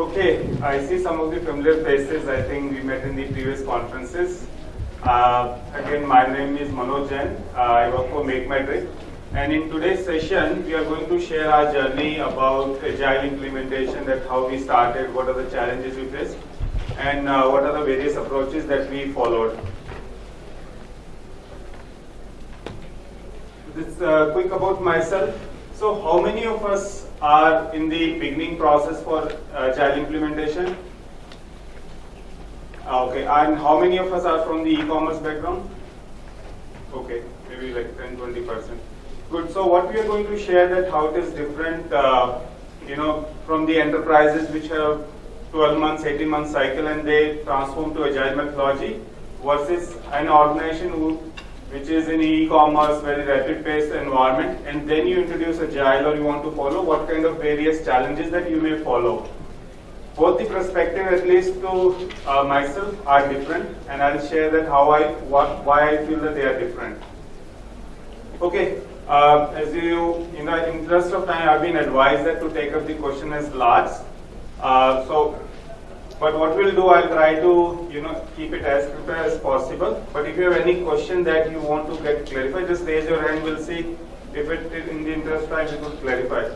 Okay, I see some of the familiar faces. I think we met in the previous conferences. Uh, again, my name is Manoj Jain. Uh, I work for MakeMyTrip. And in today's session, we are going to share our journey about agile implementation, that how we started, what are the challenges we faced, and uh, what are the various approaches that we followed. This uh, quick about myself. So, how many of us are in the beginning process for agile implementation? Ah, okay, and how many of us are from the e-commerce background? Okay, maybe like 10, 20 percent. Good. So what we are going to share that how it is different, uh, you know, from the enterprises which have 12 months, 18 months cycle and they transform to agile methodology versus an organization who, which is in e-commerce, very rapid paced environment, and then you introduce agile or you want to follow, what kind of various challenges that you may follow. Both the perspective, at least to uh, myself, are different, and I'll share that how I, what, why I feel that they are different. Okay, uh, as you, in the interest of time, I've been advised that to take up the question as last. Uh, so, but what we'll do, I'll try to, you know, keep it as prepared as possible. But if you have any question that you want to get clarified, just raise your hand. We'll see if it, in the interest of time, we could clarify.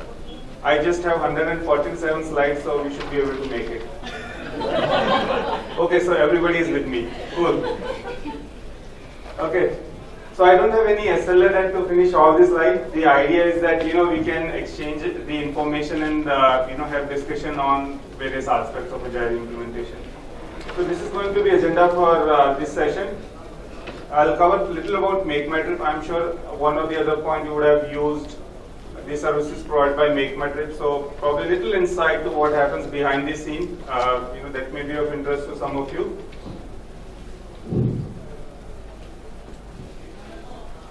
I just have 147 slides, so we should be able to make it. okay, so everybody is with me. Cool. Okay. So I don't have any SLA to finish all this slide. The idea is that you know we can exchange the information and uh, you know have discussion on various aspects of agile implementation. So this is going to be agenda for uh, this session. I'll cover a little about MakeMyTrip. I'm sure one of the other point you would have used the services provided by MakeMyTrip. So probably a little insight to what happens behind the scene. Uh, you know that may be of interest to some of you.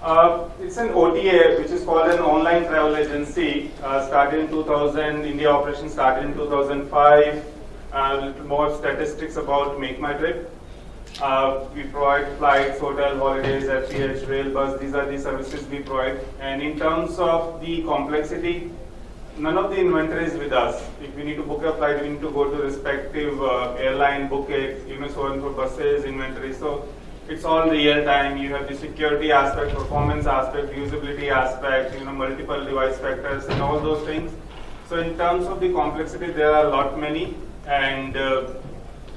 Uh, it's an OTA, which is called an online travel agency. Uh, started in 2000, India operation started in 2005. Uh, a little more statistics about MakeMyTrip. Uh, we provide flights, hotel, holidays, FCH, rail, bus. These are the services we provide. And in terms of the complexity, none of the inventory is with us. If we need to book a flight, we need to go to respective uh, airline, book it, you know, so on for buses, inventory. So it's all real time. You have the security aspect, performance aspect, usability aspect, you know, multiple device factors and all those things. So in terms of the complexity, there are a lot many and uh,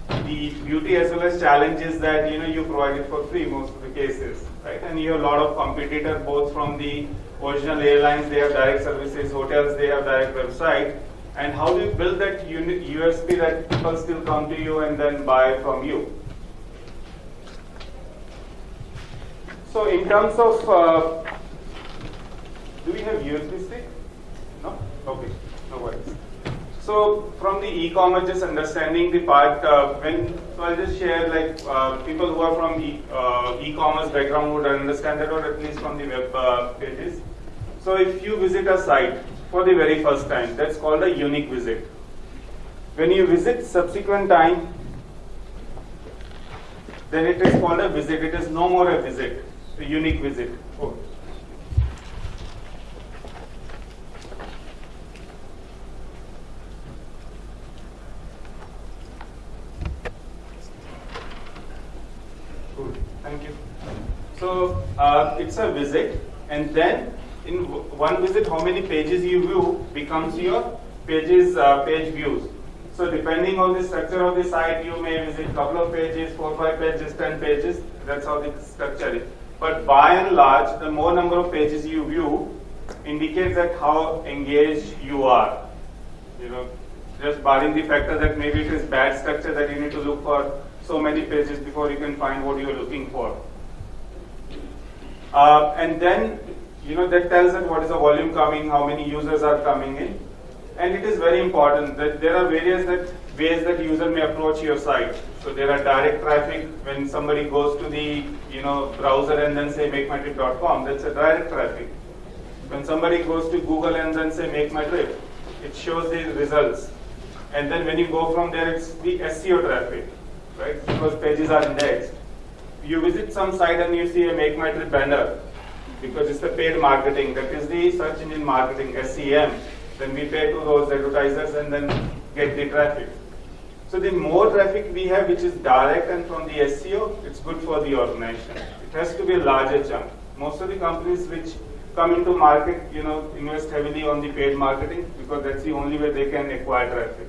the beauty as well as challenge is that you know you provide it for free most of the cases, right? And you have a lot of competitor both from the original airlines, they have direct services, hotels, they have direct website. And how do you build that USP that people still come to you and then buy from you? So in terms of, uh, do we have USB stick? No? Okay, no worries. So from the e-commerce, just understanding the part, uh, when, so I'll just share like uh, people who are from uh, e-commerce background would understand that or at least from the web uh, pages. So if you visit a site for the very first time, that's called a unique visit. When you visit subsequent time, then it is called a visit. It is no more a visit a unique visit. Oh. Good, thank you. So uh, it's a visit, and then in one visit, how many pages you view becomes your pages uh, page views. So depending on the structure of the site, you may visit a couple of pages, four, five pages, ten pages. That's how the structure is. But by and large, the more number of pages you view indicates that how engaged you are. You know, just barring the factor that maybe it is bad structure that you need to look for so many pages before you can find what you are looking for. Uh, and then, you know, that tells us what is the volume coming, how many users are coming in. And it is very important that there are various that ways that user may approach your site. So there are direct traffic when somebody goes to the you know browser and then say makemytrip.com, that's a direct traffic. When somebody goes to Google and then say make my trip, it shows the results. And then when you go from there, it's the SEO traffic, right? Because pages are indexed. You visit some site and you see a make my trip banner because it's the paid marketing. That is the search engine marketing, SEM. Then we pay to those advertisers and then get the traffic. So the more traffic we have, which is direct and from the SEO, it's good for the organization. It has to be a larger chunk. Most of the companies which come into market, you know, invest heavily on the paid marketing because that's the only way they can acquire traffic.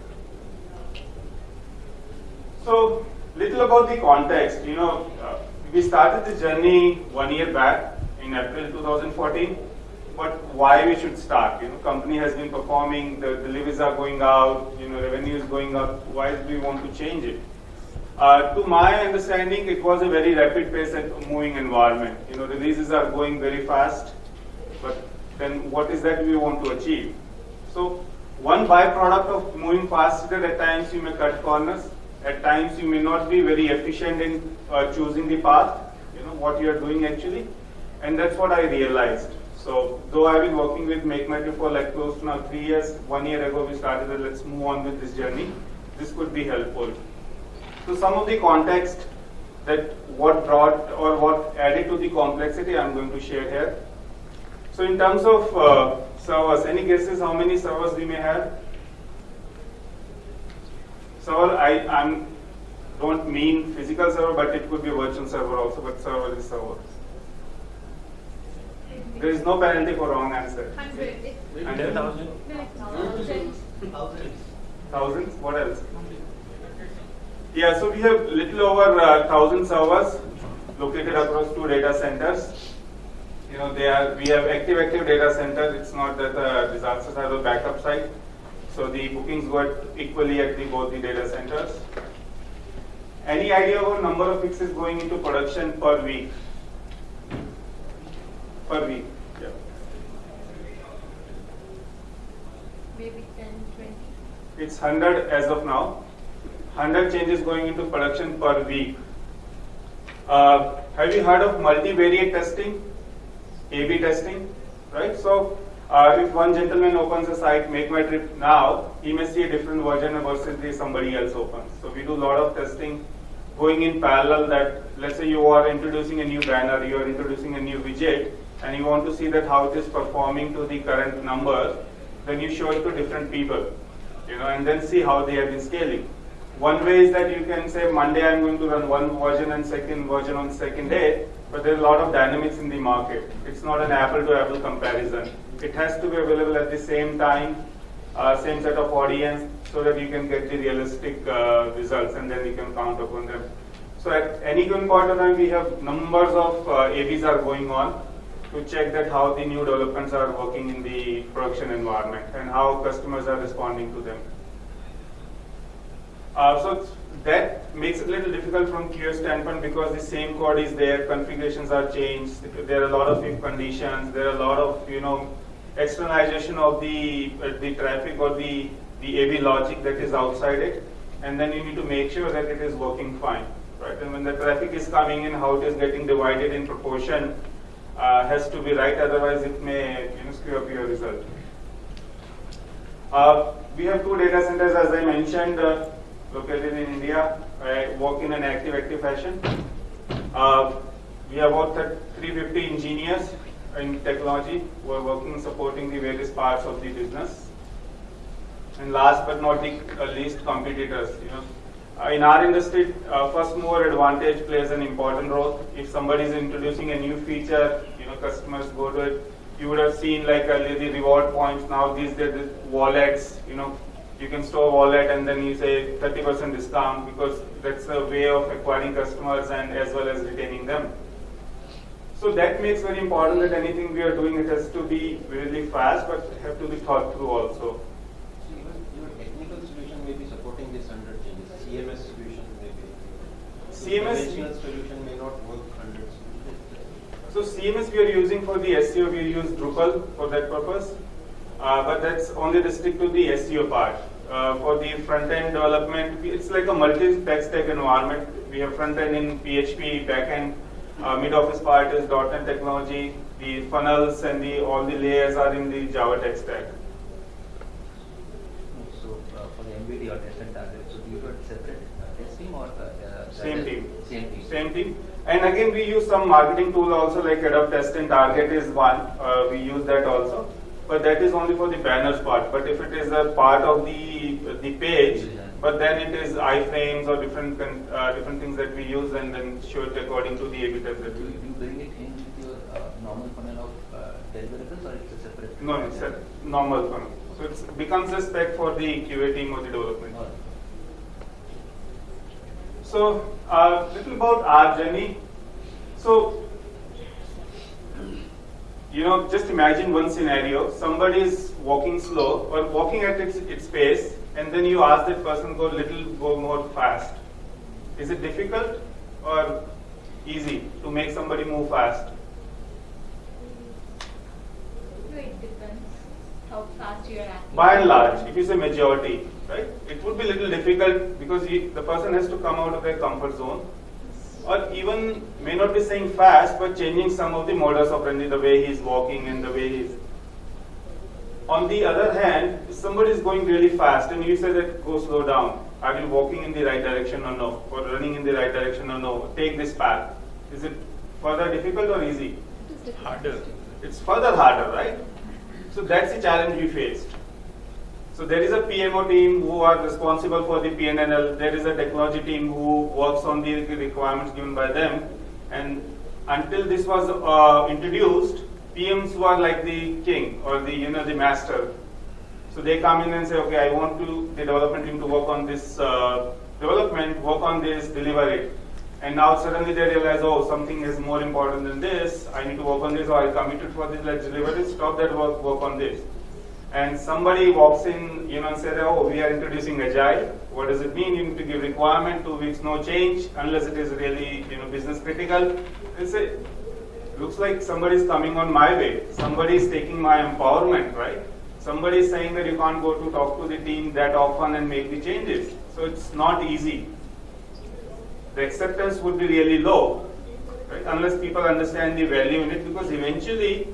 So, little about the context. You know, uh, we started the journey one year back in April 2014. But why we should start? You know, company has been performing, the deliveries are going out, you know, revenue is going up. Why do we want to change it? Uh, to my understanding, it was a very rapid pace and moving environment. You know, releases are going very fast, but then what is that we want to achieve? So one byproduct of moving faster, at times you may cut corners, at times you may not be very efficient in uh, choosing the path, you know, what you are doing actually. And that's what I realized. So though I've been working with MakeMyTrip for like close to now three years, one year ago we started that let's move on with this journey. This could be helpful. So some of the context that what brought or what added to the complexity I'm going to share here. So in terms of uh, servers, any guesses how many servers we may have? Server, I I'm, don't mean physical server, but it could be virtual server also, but server is server. There is no penalty for wrong answer. Hundred. Hundred. Thousand. Thousands? What else? Yeah, so we have little over uh, thousand servers located across two data centers. You know, they are we have active active data centers. It's not that the disasters have a backup site. So the bookings were equally at the, both the data centers. Any idea about number of fixes going into production per week? Per week. Yeah. Maybe ten, twenty. It's 100 as of now. 100 changes going into production per week. Uh, have you heard of multivariate testing? A-B testing, right? So uh, if one gentleman opens a site, make my trip now, he may see a different version versus the somebody else opens. So we do a lot of testing going in parallel that let's say you are introducing a new banner, you are introducing a new widget, and you want to see that how it is performing to the current numbers, then you show it to different people, you know, and then see how they have been scaling. One way is that you can say Monday I'm going to run one version and second version on second day, but there's a lot of dynamics in the market. It's not an apple to apple comparison. It has to be available at the same time, uh, same set of audience, so that you can get the realistic uh, results and then you can count upon them. So at any given point of time, we have numbers of uh, ABs are going on to check that how the new developments are working in the production environment and how customers are responding to them. Uh, so that makes it a little difficult from QA standpoint because the same code is there, configurations are changed, there are a lot of if conditions, there are a lot of you know externalization of the uh, the traffic or the the AV logic that is outside it, and then you need to make sure that it is working fine, right? And when the traffic is coming in, how it is getting divided in proportion uh, has to be right, otherwise it may you know, screw up your result. Uh, we have two data centers, as I mentioned. Uh, located in India. I work in an active-active fashion. Uh, we have about 350 engineers in technology who are working supporting the various parts of the business. And last but not the least, competitors. You know, uh, in our industry, uh, first mover advantage plays an important role. If somebody is introducing a new feature, you know, customers go to it. You would have seen like earlier the reward points. Now these are the wallets. You know, you can store wallet and then you say 30% discount because that's a way of acquiring customers and as well as retaining them. So that makes very important that anything we are doing, it has to be really fast, but have to be thought through also. So even your technical solution may be supporting this 100 changes. CMS solution may be. CMS solution may not work 100 So CMS we are using for the SEO, we use Drupal for that purpose. Uh, but that's only restricted to the SEO part. Uh, for the front-end development, it's like a multi-tech stack environment. We have front-end in PHP, back-end, uh, mid-office part is .NET technology, the funnels and the all the layers are in the Java tech stack. So uh, for the MBD or test and target, so you got separate uh, test team or uh, Same team. Same team. Same team. And again, we use some marketing tool also like Adobe Test and Target is one. Uh, we use that also but that is only for the banners part. But if it is a part of the the page, But then it is iframes or different uh, different things that we use and then show it according to the A/B test that Do you, you bring it in with your uh, normal funnel of uh, deliverables or it's a separate? No, it's a normal funnel. So it becomes a spec for the QA team or the development. So, a little about our journey. So, you know, just imagine one scenario. Somebody is walking slow or walking at its, its pace, and then you ask that person go little, go more fast. Is it difficult or easy to make somebody move fast? No, it depends how fast you are acting. By and large, if you say majority, right, it would be a little difficult because he, the person has to come out of their comfort zone, or even may not be saying fast, but changing some of the modus operandi, the way he's walking and the way he's. On the other hand, if somebody is going really fast and you say that go slow down, are you walking in the right direction or no, or running in the right direction or no? Take this path. Is it further difficult or easy? Harder. It's further harder, right? So that's the challenge we faced. So there is a PMO team who are responsible for the PNNL. There is a technology team who works on the requirements given by them. And until this was uh, introduced, PMs were like the king or the you know the master. So they come in and say, okay, I want to the development team to work on this uh, development, work on this, deliver it. And now suddenly they realize, oh, something is more important than this. I need to work on this, or I committed for this. Let's deliver it. Stop that work. Work on this. And somebody walks in, you know, and says, oh, we are introducing agile. What does it mean? You need to give requirement, two weeks, no change, unless it is really, you know, business critical. They say, looks like somebody is coming on my way. Somebody is taking my empowerment, right? Somebody is saying that you can't go to talk to the team that often and make the changes. So it's not easy. The acceptance would be really low, right? Unless people understand the value in it, because eventually,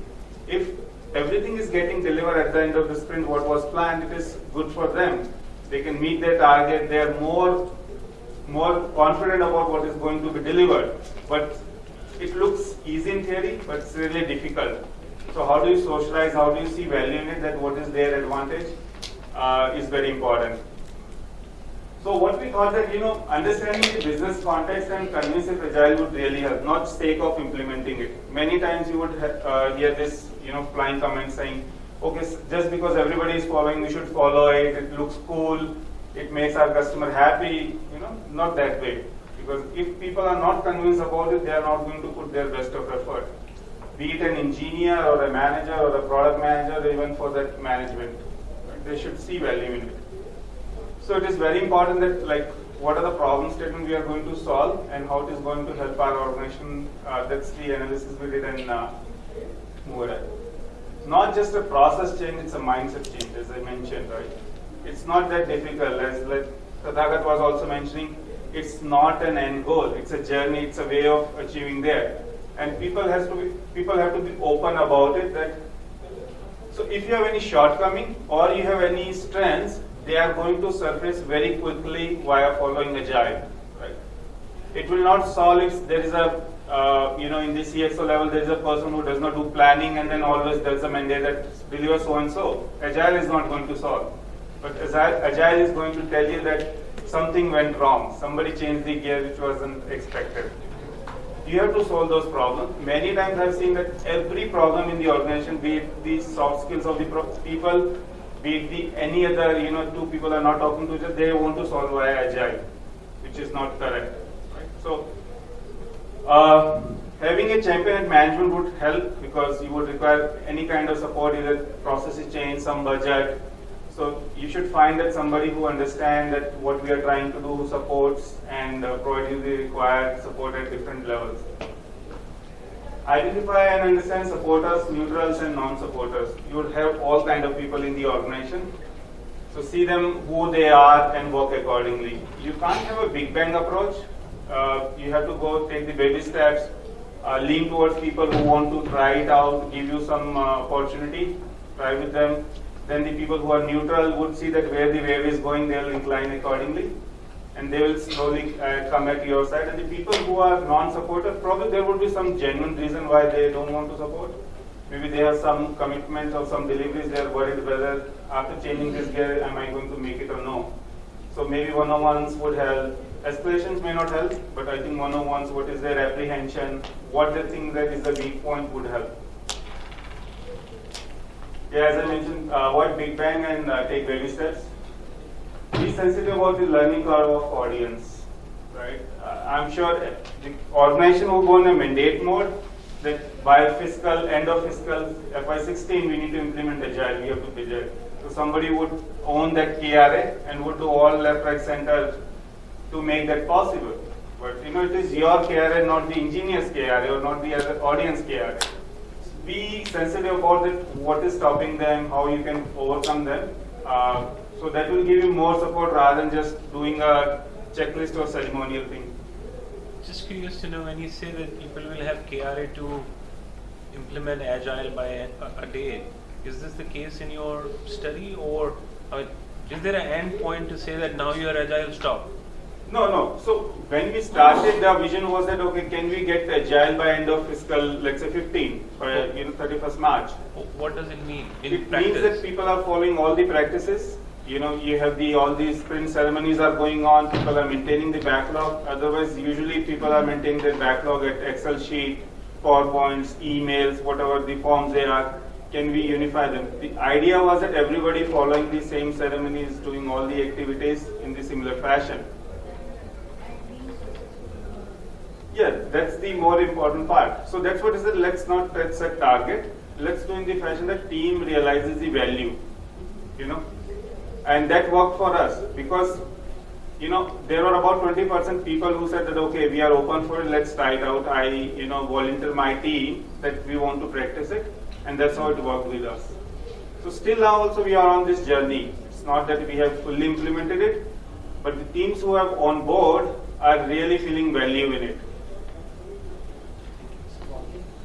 if everything is getting delivered at the end of the sprint, what was planned, it is good for them. They can meet their target. They are more, more confident about what is going to be delivered. But it looks easy in theory, but it's really difficult. So how do you socialize? How do you see value in it? That what is their advantage uh, is very important. So what we thought that you know understanding the business context and convincing agile would really help, not sake of implementing it. Many times you would uh, hear this you know flying comment saying, okay, just because everybody is following, we should follow it. It looks cool. It makes our customer happy. You know, not that way. Because if people are not convinced about it, they are not going to put their best of effort. Be it an engineer or a manager or a product manager, even for that management, they should see value in it. So it is very important that like what are the problem statement we are going to solve and how it is going to help our organization. Uh, that's the analysis we did in uh, Not just a process change, it's a mindset change, as I mentioned, right? It's not that difficult, as like was also mentioning. It's not an end goal. It's a journey. It's a way of achieving there. And people has to be people have to be open about it. That so if you have any shortcoming or you have any strengths, they are going to surface very quickly via following agile. Right? It will not solve if there is a uh, you know in the CXO level there is a person who does not do planning and then always does a mandate that deliver so and so. Agile is not going to solve. But agile, agile is going to tell you that something went wrong. Somebody changed the gear which wasn't expected. You have to solve those problems. Many times I've seen that every problem in the organization, be it the soft skills of the people, be it the any other, you know, two people are not talking to each other, they want to solve via agile, which is not correct. Right? So, uh, having a champion at management would help because you would require any kind of support, either processes change, some budget. So you should find that somebody who understands that what we are trying to do supports and uh, provide you the required support at different levels. Identify and understand supporters, neutrals and non-supporters. You would have all kind of people in the organization. So see them who they are and work accordingly. You can't have a big bang approach. Uh, you have to go take the baby steps, uh, lean towards people who want to try it out, give you some uh, opportunity, try with them. Then the people who are neutral would see that where the wave is going, they'll incline accordingly. And they will slowly uh, come at your side. And the people who are non-supportive, probably there would be some genuine reason why they don't want to support. Maybe they have some commitments or some deliveries. They are worried whether after changing this gear, am I going to make it or no? So maybe one-on-ones would help. Escalations may not help, but I think one-on-ones, what is their apprehension, what they think that is the weak point would help. Yeah, as I mentioned, uh, avoid big bang and uh, take baby steps. Be sensitive about the learning curve of audience, right? Uh, I'm sure the organization will go in a mandate mode that by fiscal, end of fiscal FY16, we need to implement agile, we have to agile. So somebody would own that KRA and would do all left, right, center to make that possible. But you know, it is your KRA, not the engineer's KRA or not the other audience KRA be sensitive about it, what is stopping them, how you can overcome them. Uh, so that will give you more support rather than just doing a checklist or ceremonial thing. Just curious to know when you say that people will have KRA to implement agile by a, a day, is this the case in your study or I mean, is there an end point to say that now you are agile stop? No, no. So when we started, the vision was that okay, can we get agile by end of fiscal, let's say 15, or you know 31st March. What does it mean in it practice? means that people are following all the practices. You know, you have the all these sprint ceremonies are going on. People are maintaining the backlog. Otherwise, usually people are maintaining their backlog at Excel sheet, PowerPoints, emails, whatever the forms they are. Can we unify them? The idea was that everybody following the same ceremonies, doing all the activities in the similar fashion. Yeah, that's the more important part. So that's what is it. Let's not set set target. Let's do in the fashion that team realizes the value. You know, and that worked for us because you know there were about 20% people who said that okay, we are open for it. Let's try it out. I you know volunteer my team that we want to practice it, and that's how it worked with us. So still now also we are on this journey. It's not that we have fully implemented it, but the teams who have on board are really feeling value in it.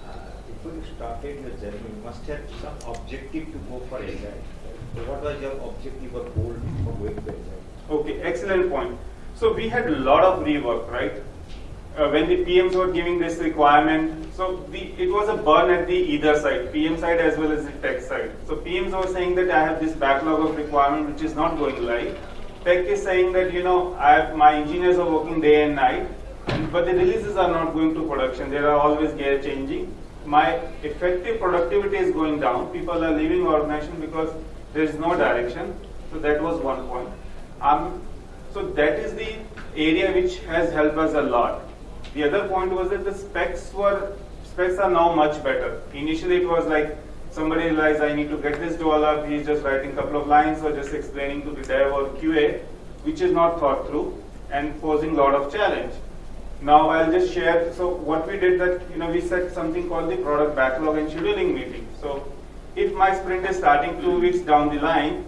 Uh, Before you started your journey, you must have some objective to go for agile. So what was your objective or goal for going to? Okay, excellent point. So we had a lot of rework, right? Uh, when the PMs were giving this requirement, so the, it was a burn at the either side, PM side as well as the tech side. So PMs were saying that I have this backlog of requirement which is not going live. Tech is saying that you know I have, my engineers are working day and night, but the releases are not going to production. They are always gear changing. My effective productivity is going down. People are leaving organization because there is no direction. So that was one point. Um, so that is the area which has helped us a lot. The other point was that the specs were specs are now much better. Initially it was like somebody realized I need to get this developed, he's just writing a couple of lines or just explaining to the dev or QA, which is not thought through and posing a lot of challenge. Now I'll just share, so what we did that, you know, we set something called the product backlog and scheduling meeting. So if my sprint is starting two weeks down the line,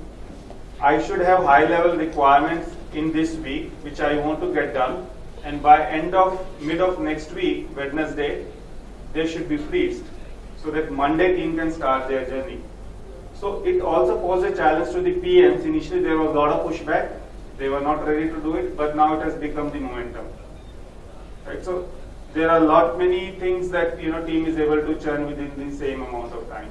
I should have high level requirements in this week, which I want to get done. And by end of, mid of next week, Wednesday, they should be freezed. So that Monday team can start their journey. So it also posed a challenge to the PMs. Initially there was a lot of pushback. They were not ready to do it, but now it has become the momentum. Right? So there are a lot many things that you know team is able to churn within the same amount of time.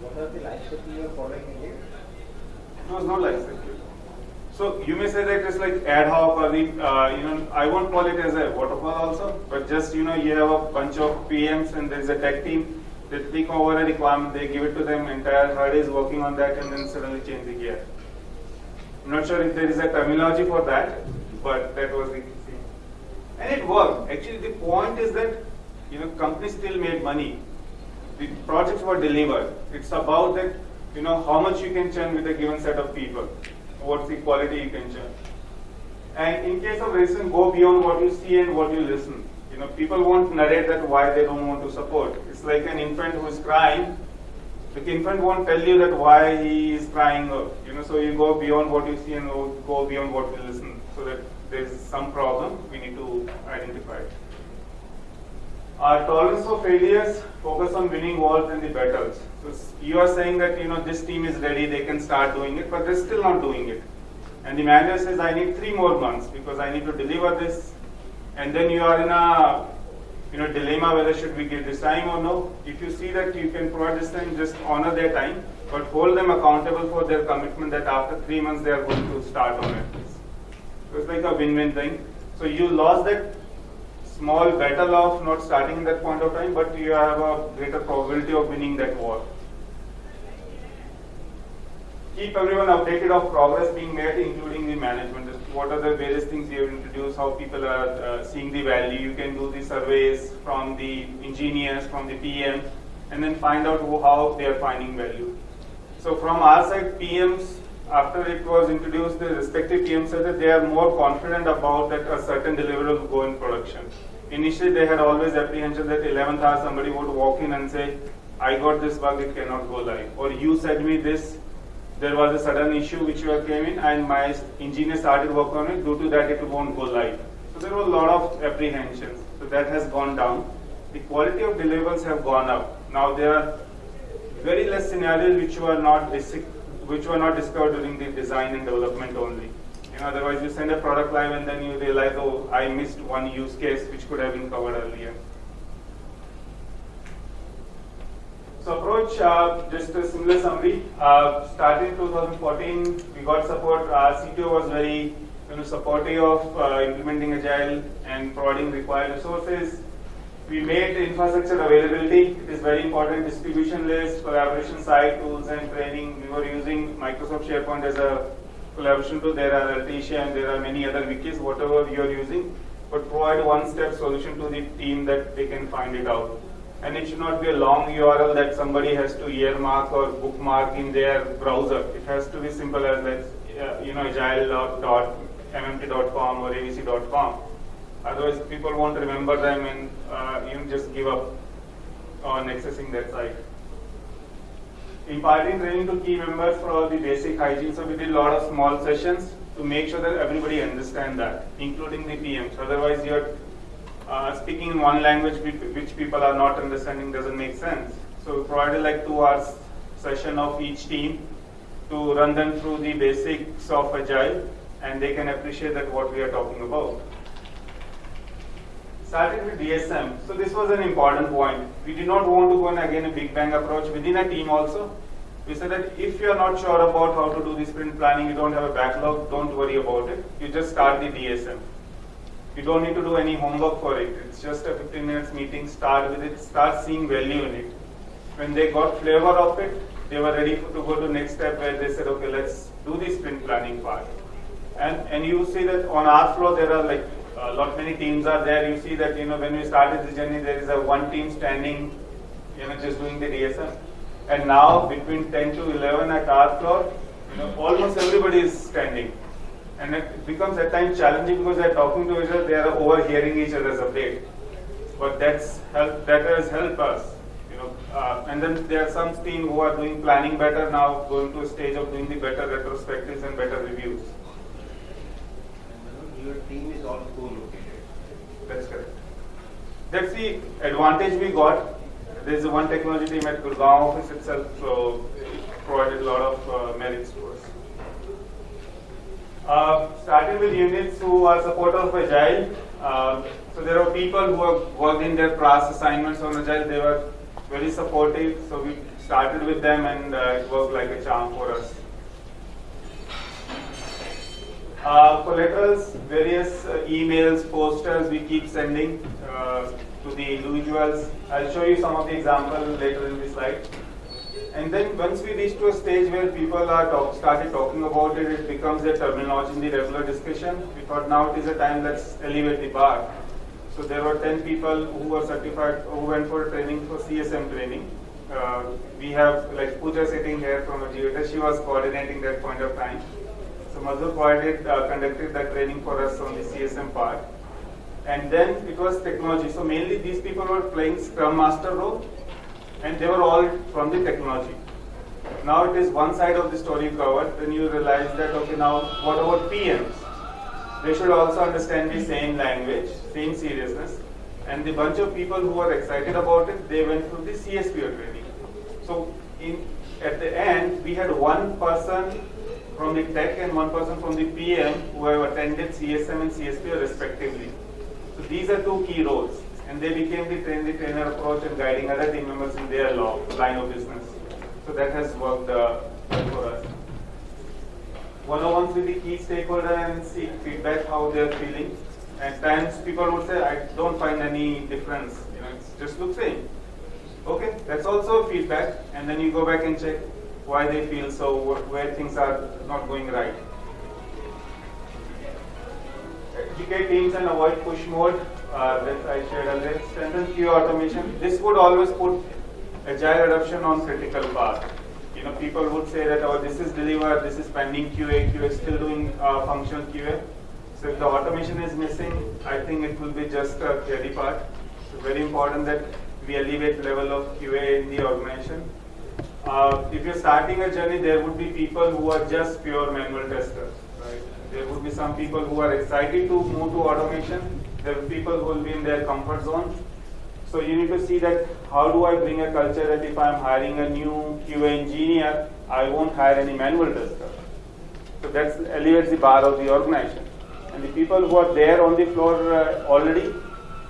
What are the life cycle you are following again? It was not like that. So you may say that it's like ad hoc or the, uh, you know, I won't call it as a waterfall also, but just, you know, you have a bunch of PMs and there's a tech team, they take over a requirement, they give it to them, entire HUD is working on that and then suddenly change the gear. I'm not sure if there is a terminology for that, but that was the thing. And it worked. Actually, the point is that, you know, companies still made money. The projects were delivered. It's about that, you know, how much you can churn with a given set of people. What's the quality you can churn. And in case of listen, go beyond what you see and what you listen. You know, people won't narrate that why they don't want to support. It's like an infant who is crying. The infant won't tell you that why he is crying. Or, uh, you know, so you go beyond what you see and go beyond what you listen, so that there is some problem. We need to identify. Our tolerance for failures focus on winning wars and the battles. So you are saying that you know this team is ready, they can start doing it, but they're still not doing it. And the manager says, I need three more months because I need to deliver this. And then you are in a you know dilemma whether should we give this time or no. If you see that you can provide this time, just honor their time. but hold them accountable for their commitment that after three months they are going to start on it. So it's like a win-win thing. So you lost that small battle of not starting in that point of time, but you have a greater probability of winning that war. Keep everyone updated of progress being made, including the management. What are the various things you have introduced, how people are uh, seeing the value. You can do the surveys from the engineers, from the PM, and then find out who, how they are finding value. So from our side, PMs, after it was introduced, the respective PMs said that they are more confident about that a certain deliverable will go in production. Initially, they had always apprehension that 11th hour somebody would walk in and say, I got this bug, it cannot go live. Or you said me this, there was a sudden issue which came in and my engineer started work on it, due to that it won't go live. So there were a lot of apprehensions. So that has gone down. The quality of deliverables have gone up. Now there are very less scenarios which were not which were not discovered during the design and development only. You know, otherwise you send a product live and then you realize, oh, I missed one use case which could have been covered earlier. So approach, uh, just a similar summary. Uh, starting 2014, we got support. Our CTO was very you know, supportive of uh, implementing Agile and providing required resources. We made infrastructure availability. It is very important. Distribution list, collaboration site tools and training. We were using Microsoft SharePoint as a collaboration tool. There are Altesia and there are many other wikis, whatever you are using. But provide one-step solution to the team that they can find it out and it should not be a long URL that somebody has to earmark or bookmark in their browser. It has to be simple as that, uh, you know, agile.mmp.com or avc.com. Otherwise, people won't remember them and uh, you just give up on accessing that site. Imparting training to key members for all the basic hygiene. So we did a lot of small sessions to make sure that everybody understand that, including the PMs. Otherwise, you're uh, speaking in one language which people are not understanding doesn't make sense. So we provided like two hours session of each team to run them through the basics of Agile and they can appreciate that what we are talking about. Starting with DSM. So this was an important point. We did not want to go in again a big bang approach within a team also. We said that if you are not sure about how to do the sprint planning, you don't have a backlog, don't worry about it. You just start the DSM. You don't need to do any homework for it. It's just a 15 minutes meeting. Start with it. Start seeing value in it. When they got flavor of it, they were ready to go to next step where they said, okay, let's do the sprint planning part. And and you see that on our floor there are like a lot many teams are there. You see that you know when we started this journey, there is a one team standing, you know, just doing the DSM. And now between 10 to 11 at our floor, you know, almost everybody is standing and it becomes at times challenging because they're talking to each other, they are overhearing each other's update. But that's help, that has helped us, you know. Uh, and then there are some team who are doing planning better now, going to a stage of doing the better retrospectives and better reviews. And, your team is all co-located. That's correct. That's the advantage we got. There's one technology team at Gurgaon office itself, so it provided a lot of uh, merits to us. Uh, starting with units who are supporters of Agile. Uh, so there are people who have worked in their past assignments on Agile. They were very supportive. So we started with them and uh, it worked like a charm for us. Uh, collaterals, various uh, emails, posters we keep sending uh, to the individuals. I'll show you some of the examples later in the slide. And then once we reach to a stage where people are talk, started talking about it, it becomes a terminology in the regular discussion. We thought now it is a time let's elevate the bar. So there were 10 people who were certified, who went for training for CSM training. Uh, we have like Pooja sitting here from Ajiota, she was coordinating that point of time. So Madhu provided, uh, conducted that training for us on the CSM part. And then it was technology. So mainly these people were playing Scrum Master role and they were all from the technology. Now it is one side of the story covered, then you realize that, okay, now what about PMs? They should also understand the same language, same seriousness. And the bunch of people who were excited about it, they went through the CSPO training. So in, at the end, we had one person from the tech and one person from the PM who have attended CSM and CSPO respectively. So these are two key roles and they became the train the trainer approach and guiding other team members in their law, line of business. So that has worked uh, for us. One-on-ones with the key stakeholder and seek feedback how they're feeling. At times people would say, I don't find any difference. You know, it's just looks same. Okay, that's also feedback, and then you go back and check why they feel so, wh- where things are not going right. Educate teams and avoid push mode uh, that I shared earlier. Strengthen QA automation. This would always put agile adoption on critical path. You know, people would say that, oh, this is delivered, this is pending QA, QA is still doing uh, functional QA. So if the automation is missing, I think it will be just a theory part. So very important that we elevate level of QA in the organization. Uh, if you're starting a journey, there would be people who are just pure manual testers, right? There would be some people who are excited to move to automation. There are people who will be in their comfort zone. So you need to see that how do I bring a culture that if I'm hiring a new QA engineer, I won't hire any manual tester. So that elevates the bar of the organization. And the people who are there on the floor uh, already,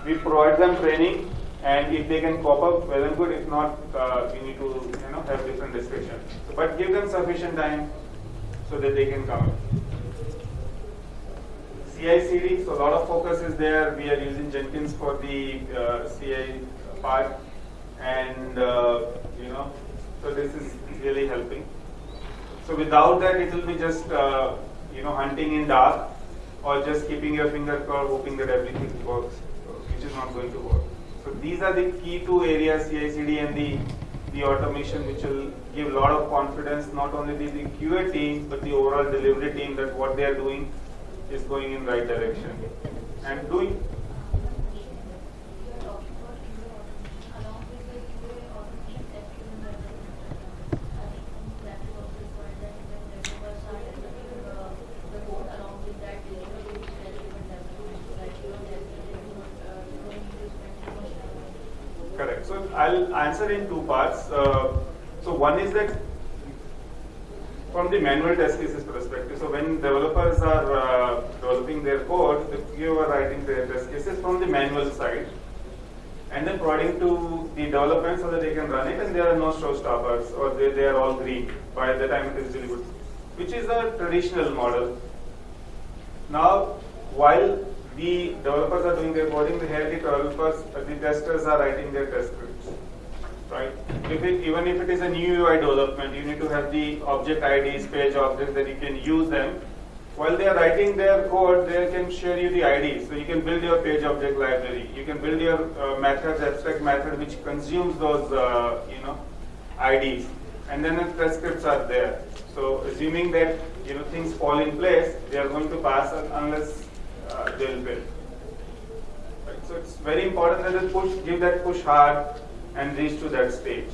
we provide them training, and if they can cope up, well and good. If not, uh, we need to you know have different discussion. But give them sufficient time so that they can come. CI/CD, so a lot of focus is there. We are using Jenkins for the uh, CI part, and uh, you know, so this is really helping. So without that, it will be just uh, you know hunting in dark, or just keeping your finger crossed, hoping that everything works, which is not going to work. So these are the key two areas, CI/CD and the the automation, which will give a lot of confidence not only the, the QA team but the overall delivery team that what they are doing is going in right direction and doing Correct. So I'll answer in two parts. Uh, so one is that from the manual test cases perspective, so when developers are uh, developing their code, you are writing their test cases from the manual side and then providing to the development so that they can run it and there are no showstoppers or they, they are all green by the time it is delivered, which is a traditional model. Now, while the developers are doing their coding, the the developers, the testers are writing their test scripts, right? If it, even if it is a new UI development, you need to have the object IDs, page objects that you can use them. While they are writing their code, they can share you the IDs. So you can build your page object library. You can build your uh, methods, abstract method, which consumes those, uh, you know, IDs. And then the test scripts are there. So assuming that, you know, things fall in place, they are going to pass unless uh, they will build. Right? So it's very important that they push, give that push hard and reach to that stage.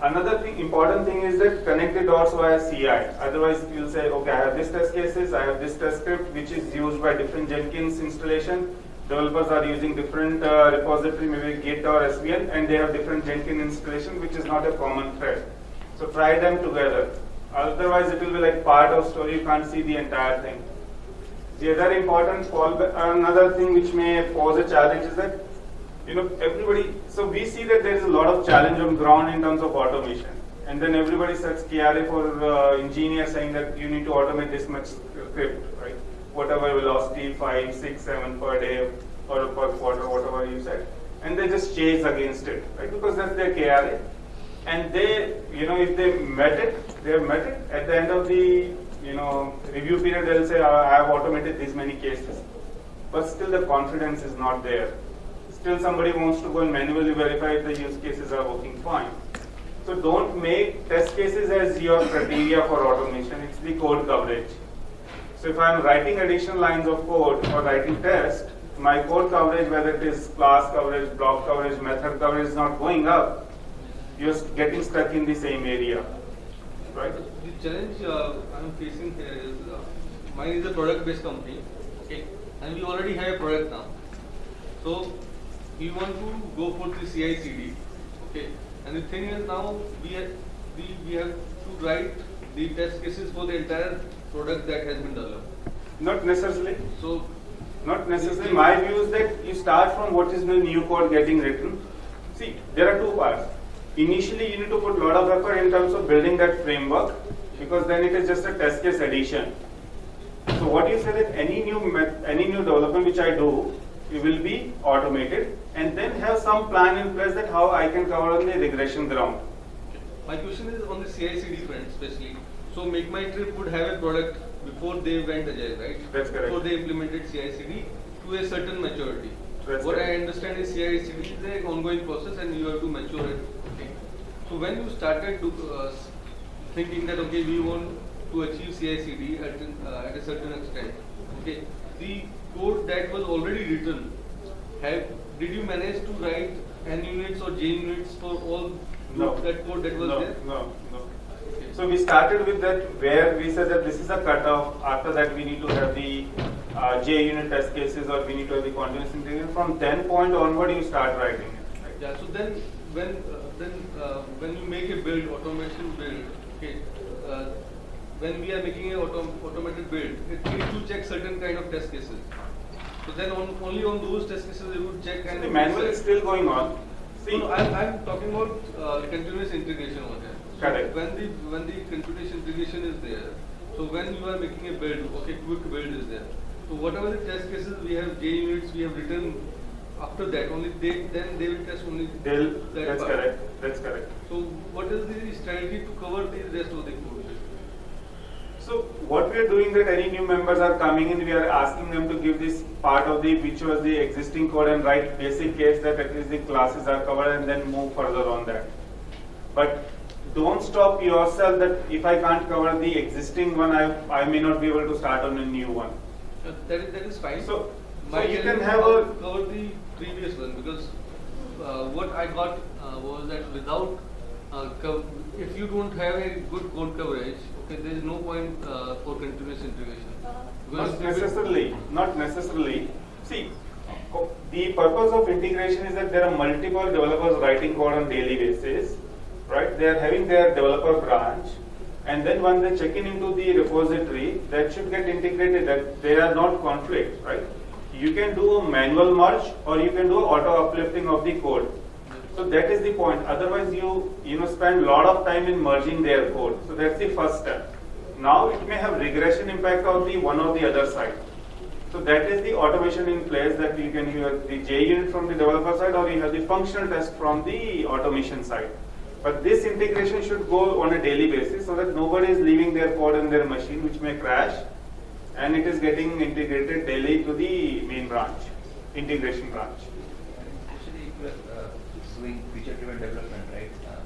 Another thing, important thing is that connect the dots via CI. Otherwise, you'll say, okay, I have this test cases, I have this test script, which is used by different Jenkins installation. Developers are using different uh, repository, maybe Git or SVN, and they have different Jenkins installation, which is not a common thread. So try them together. Otherwise, it will be like part of story. You can't see the entire thing. The other important another thing which may pose a challenge is that, you know, everybody, so we see that there is a lot of challenge on ground in terms of automation. And then everybody sets KRA for uh, engineers saying that you need to automate this much script, right? Whatever velocity, 5, 6, 7 per day or per quarter, whatever you said. And they just chase against it, right? Because that's their KRA. And they, you know, if they met it, they have met it, at the end of the you know, review period, they'll say, I have automated these many cases. But still the confidence is not there. Still somebody wants to go and manually verify if the use cases are working fine. So don't make test cases as your criteria for automation, it's the code coverage. So if I'm writing additional lines of code or writing test, my code coverage, whether it is class coverage, block coverage, method coverage is not going up. You're getting stuck in the same area, right? The challenge uh, I'm facing here is uh, mine is a product-based company, okay, and we already have a product now. So we want to go for the CI/CD, okay. And the thing is now we have we, we have to write the test cases for the entire product that has been developed. Not necessarily. So Not necessarily. My view is that you start from what is the new code getting written. See, there are two parts. initially you need to put a lot of effort in terms of building that framework because then it is just a test case addition. So what you say that any new any new development which I do, will be automated and then have some plan in place that how I can cover on the regression ground. My question is on the CI/CD front, especially. So, MakeMyTrip would have a product before they went agile, right? That's correct. Before they implemented CI/CD to a certain maturity. That's what I understand is CI/CD is an ongoing process, and you have to mature it. Okay. So, when you started to uh, thinking that okay, we want to achieve CI/CD at uh, at a certain extent, okay, the code that was already written, have did you manage to write NUnits or JUnits for all No. that code that was no, there? No, no. So we started with that where we said that this is a cutoff. After that, we need to have the uh, JUnit test cases or we need to have the continuous integration. From 10 point onward, you start writing it. right? Yeah, so then when uh, then uh, when you make a build, automation build, okay, uh, when we are making a autom automated build, it needs to check certain kind of test cases. So then on only on those test cases it would check and The manual is still going on. See, No, no, I'm, I'm talking about uh, continuous integration over there. So Correct. When the when the continuous integration is there, so when you are making a build, okay, quick build is there. So whatever the test cases we have JUnits we have written after that only they then they will test only they'll, that that's part. correct. That's correct. So what is the strategy to cover the rest of the code? So what we are doing that any new members are coming in, we are asking them to give this part of the which was the existing code and write basic case that at least the classes are covered and then move further on that. But don't stop yourself that if I can't cover the existing one, I, I may not be able to start on a new one. Uh, that is that is fine. So- My so you can have a- cover the previous one because uh, what I got uh, was that without uh, if you don't have a good code coverage, there is no point uh, for continuous integration. Because Not necessarily, not necessarily. See, the purpose of integration is that there are multiple developers writing code on daily basis, right? They are having their developer branch, and then when they check in into the repository, that should get integrated. That there are not conflicts, right? You can do a manual merge, or you can do auto uplifting of the code. So that is the point. Otherwise, you you know spend a lot of time in merging their code. So that's the first step. Now it may have regression impact on the one or the other side. So that is the automation in place that you can have the JUnit from the developer side or you have the functional test from the automation side. But this integration should go on a daily basis so that nobody is leaving their code in their machine which may crash and it is getting integrated daily to the main branch, integration branch. Actually, if you are uh, doing feature-driven development, right? Uh,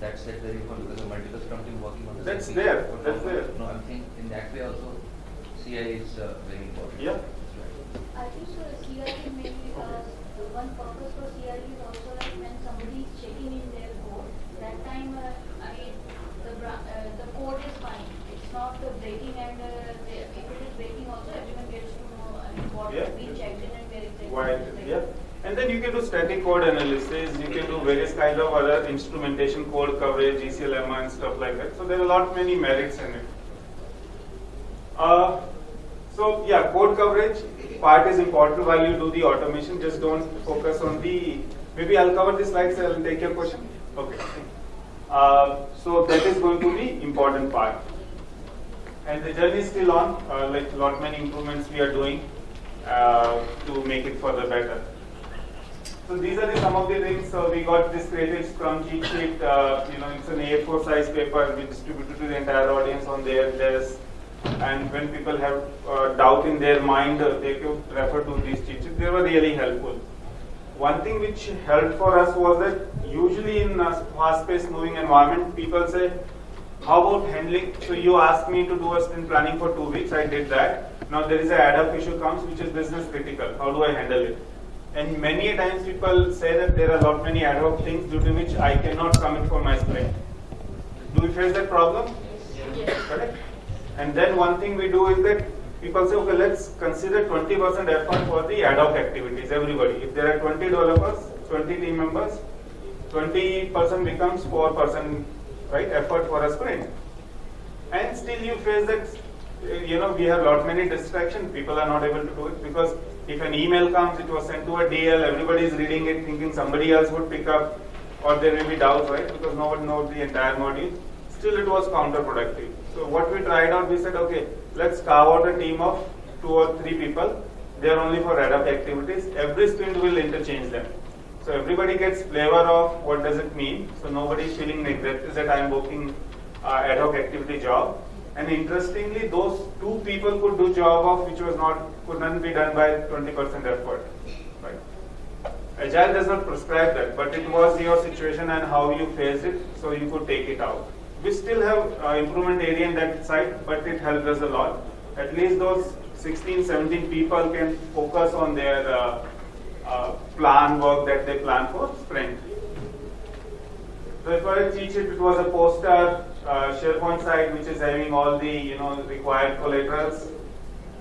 that's set very well because the multiple scrum team working on the That's same feature. there, But that's also- there. No, I'm saying in that way also, CI is uh, very important. Yeah. Right. I think so CRE maybe, uh, one purpose for CRE is also like when somebody is checking in their code, that time, uh, I mean, the uh, the code is fine. It's not uh, breaking and, uh, they- if it is breaking also, everyone gets to know, I mean, what Yeah. we checked in and where exactly. Why, it is breaking. yeah. And then you can do static code analysis, you can do various kind of other instrumentation code coverage, EclEmma and stuff like that. So there are a lot many merits in it. Uh, so yeah, code coverage part is important while you do the automation. Just don't focus on the. Maybe I'll cover the slides. I'll take your question. Okay. Uh, so that is going to be important part. And the journey is still on. Uh, like lot many improvements we are doing uh, to make it further better. So these are the, some of the things. So we got this creative Scrum cheat sheet. Uh, you know, it's an A4 size paper. We distributed to the entire audience on their desk. And when people have uh, doubt in their mind, uh, they could refer to these cheat sheets. They were really helpful. One thing which helped for us was that usually in a fast-paced moving environment, people say, how about handling? So you asked me to do a sprint planning for two weeks. I did that. Now there is a ad hoc issue comes which is business critical. How do I handle it? And many a times people say that there are a lot many ad hoc things due to which I cannot commit for my sprint. Do we face that problem? Yes. Correct. And then one thing we do is that people say, okay, let's consider 20% effort for the ad hoc activities, everybody. If there are 20 developers, 20 team members, 20% becomes 4% right effort for a sprint. And still you face that, you know, we have lot many distractions, people are not able to do it because if an email comes, it was sent to a DL, everybody is reading it thinking somebody else would pick up. or there may be doubts, right? Because no one knows the entire module. Still, it was counterproductive. So what we tried out, we said, okay, let's carve out a team of two or three people. They are only for ad hoc activities. Every sprint will interchange them. So everybody gets flavor of what does it mean. So nobody is feeling is that I am working uh, ad hoc activity job. And interestingly, those two people could do job of which was not could not be done by 20% effort. Right. Agile does not prescribe that, but it was your situation and how you faced it, so you could take it out. We still have uh, improvement area in that side, but it helped us a lot. At least those 16, 17 people can focus on their uh, uh, plan work that they plan for sprint. So if I cheat sheet, it was a poster SharePoint site which is having all the you know required collaterals.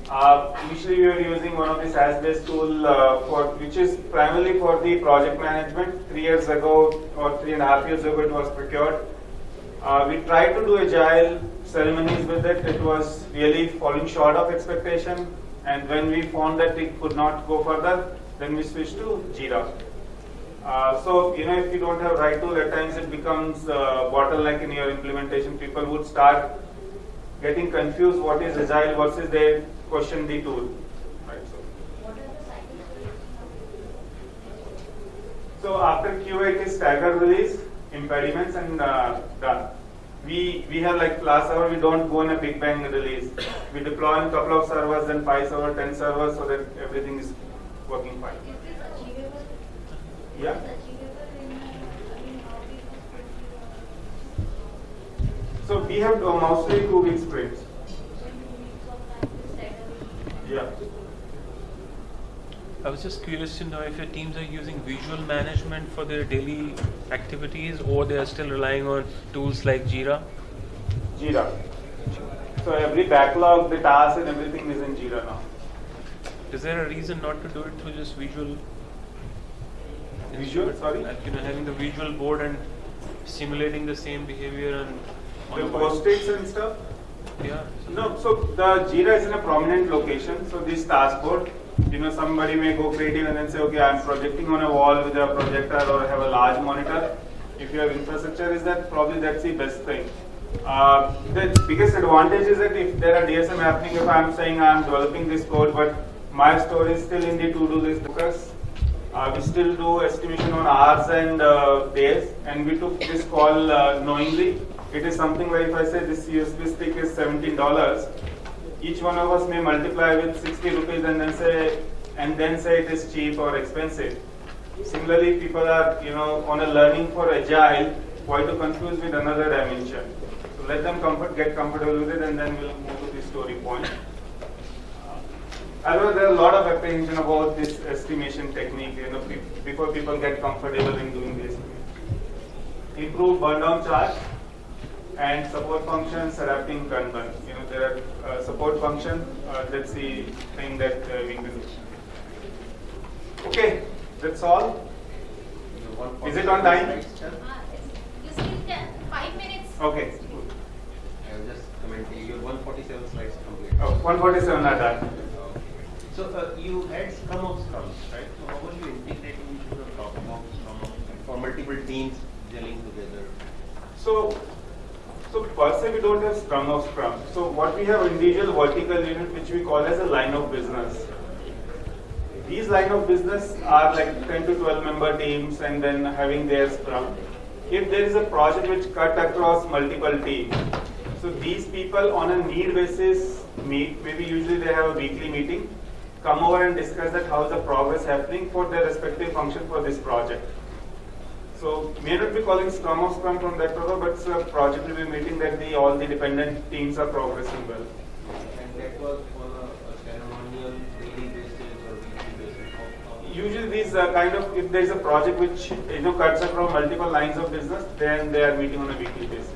Uh, initially, we were using one of the SaaS-based tool uh, for which is primarily for the project management. Three years ago or three and a half years ago, it was procured. Uh, we tried to do agile ceremonies with it. It was really falling short of expectation. And when we found that it could not go further, then we switched to Jira. Uh, so, you know, if you don't have right tool, at times it becomes uh, bottleneck in your implementation. People would start getting confused what is agile versus they question the tool. Right, so. So after QA it is staggered release, impediments and uh, done. We we have like last hour we don't go in a big bang release. We deploy in a couple of servers, then five servers, ten servers, so that everything is working fine. Are? So we have uh, mostly two week sprints. So in two weeks of time to stagger it? Yeah. I was just curious to know if your teams are using visual management for their daily activities or they are still relying on tools like Jira. Jira. So every backlog, the tasks and everything is in Jira now. Is there a reason not to do it through just visual? Visual, sorry? Like, you know, having the visual board and simulating the same behavior and. The post-its and stuff. Yeah. No, so the Jira is in a prominent location. So this task board, you know, somebody may go creative and then say, okay, I'm projecting on a wall with a projector or have a large monitor. If your infrastructure is that, probably that's the best thing. Uh, the biggest advantage is that if there are DSM happening, if I'm saying I'm developing this code, but my store is still in the to-do list because uh, we still do estimation on hours and uh, days, and we took this call uh, knowingly. It is something where if I say this USB stick is $17, each one of us may multiply with 60 rupees and then say and then say it is cheap or expensive. Similarly, people are you know on a learning for agile, why to confuse with another dimension? So let them comfort, get comfortable with it, and then we'll move to the story point. I know there are a lot of apprehension about this estimation technique, you know, be- before people get comfortable in doing this. Improve burn down charge and support functions adapting Kanban. You know, there are uh, support function, uh, that's the thing that uh, we can do. Okay, that's all. Is it on time? Uh, it's- You still can, five minutes. Okay. I was just commenting, your 147 slides complete. Oh, 147 are done. So uh, you had Scrum of Scrums, right? So how were you integrating into the Scrum of Scrum for multiple teams gelling together? So, so per se we don't have Scrum of Scrum. So what we have individual vertical unit which we call as a line of business. These line of business are like 10 to 12 member teams and then having their Scrum. If there is a project which cut across multiple teams, so these people on a need basis meet, maybe usually they have a weekly meeting, come over and discuss that how the progress happening for their respective function for this project. So may not be calling Scrum of Scrum from that purpose, but it's a project review meeting that the all the dependent teams are progressing well. And that was on a, a ceremonial daily basis or weekly basis? Usually these are kind of if there is a project which you know cuts across multiple lines of business, then they are meeting on a weekly basis.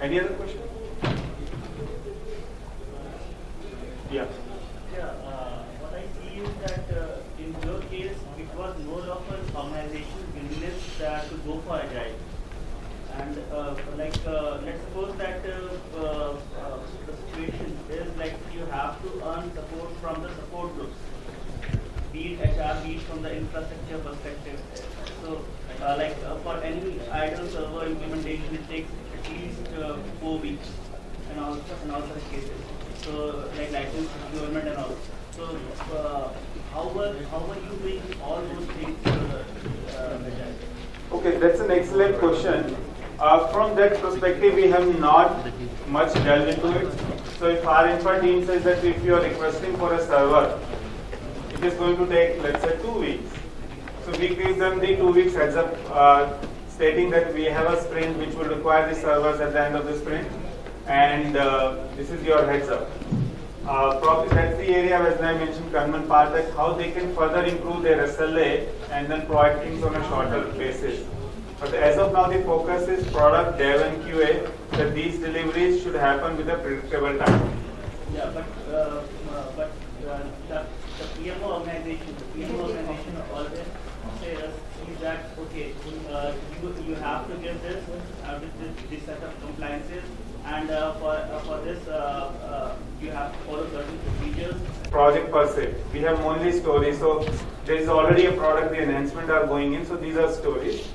Any other question? Yeah, uh, what I see is that uh, in your case, it was more of a organization uh, to go for agile. And uh, like, uh, let's suppose that uh, the situation is like you have to earn support from the support groups, be it HR, be it from the infrastructure perspective. So like for any idle server implementation, it takes at least four weeks and all and all such cases. So, like license government and all. So, uh, how were how were you doing all those things? Uh, uh? Okay, that's an excellent question. Uh, from that perspective, we have not much delved into it. So if our infra team says that if you are requesting for a server, it is going to take, let's say, two weeks. So we give them the two weeks heads up, uh, stating that we have a sprint which will require the servers at the end of the sprint, and uh, this is your heads up. Uh, that's the area, as I mentioned, Kanban part, that how they can further improve their SLA and then provide things on a shorter basis. But as of now, the focus is product dev and QA, that these deliveries should happen with a predictable time. Yeah, but uh, uh, but uh, the the PMO organization, the PMO organization always says that okay, uh, you you have to give this uh, with this, this set of compliances, and for for this you have to follow certain procedures. project per se. We have only stories. So there is already a product, the enhancement are going in. So these are stories.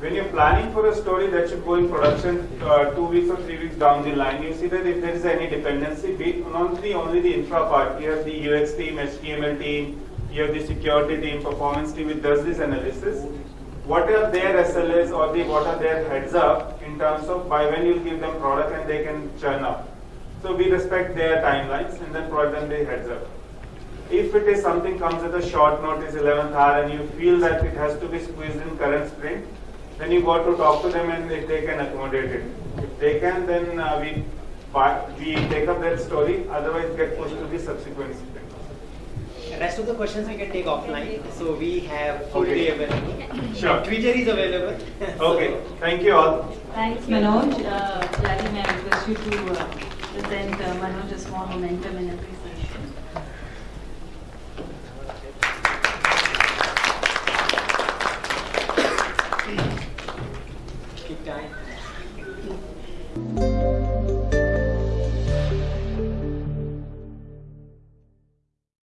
When you're planning for a story that should go in production uh, two weeks or three weeks down the line, you see that if there is any dependency, be not the only the infra part, you have the UX team, HTML team, you have the security team, performance team, which does this analysis. What are their SLAs or the what are their heads up in terms of by when you give them product and they can churn up. So we respect their timelines and then provide them the heads up. If it is something comes at a short notice, 11th hour, and you feel that it has to be squeezed in current sprint, then you got to talk to them and if they can accommodate it. If they can, then uh, we we take up that story. Otherwise, get pushed to the subsequent sprint. Rest of the questions we can take offline. So we have full Okay. day available. Sure. Twitter is available. Okay. Thank you all. Thanks, Manoj. Uh, Jackie, may I request you to uh, present uh, Manoj a small momentum and appreciation.